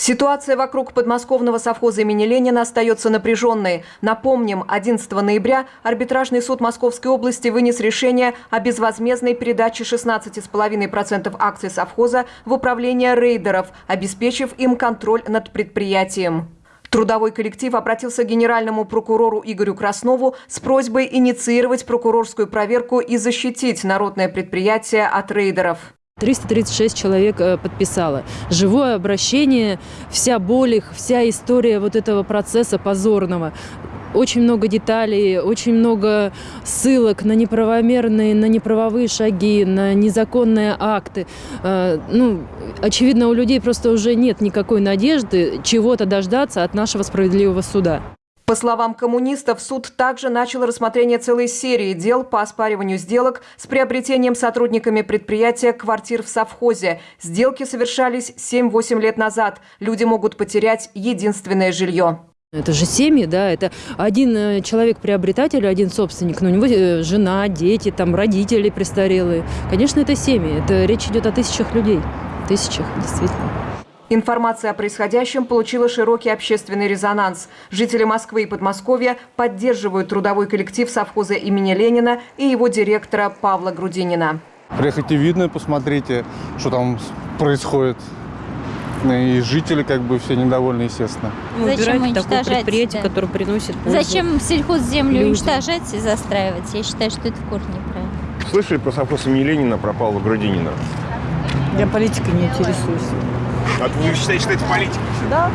Ситуация вокруг подмосковного совхоза имени Ленина остается напряженной. Напомним, 11 ноября арбитражный суд Московской области вынес решение о безвозмездной передаче 16,5% акций совхоза в управление рейдеров, обеспечив им контроль над предприятием. Трудовой коллектив обратился к генеральному прокурору Игорю Краснову с просьбой инициировать прокурорскую проверку и защитить народное предприятие от рейдеров. 336 человек э, подписало. Живое обращение, вся боль их, вся история вот этого процесса позорного. Очень много деталей, очень много ссылок на неправомерные, на неправовые шаги, на незаконные акты. Э, Ну, очевидно, у людей просто уже нет никакой надежды чего-то дождаться от нашего справедливого суда. По словам коммунистов, суд также начал рассмотрение целой серии дел по оспариванию сделок с приобретением сотрудниками предприятия квартир в совхозе. Сделки совершались 7-8 лет назад. Люди могут потерять единственное жилье. Это же семьи, да, это один э, человек-приобретатель, один собственник, но у него э, жена, дети, там родители престарелые. Конечно, это семьи, это речь идет о тысячах людей, тысячах, действительно. Информация о происходящем получила широкий общественный резонанс. Жители Москвы и Подмосковья поддерживают трудовой коллектив совхоза имени Ленина и его директора Павла Грудинина. Приехайте видно, посмотрите, что там происходит. И жители как бы все недовольны, естественно. Зачем Убирать такое уничтожать, предприятие, да. которое приносит пользу. Зачем сельхозземлю людям. уничтожать и застраивать? Я считаю, что это в корне неправильно. Слышали про совхоз имени Ленина, про Павла Грудинина? Я политикой не интересуюсь. А вы считаете, что это политика? Да,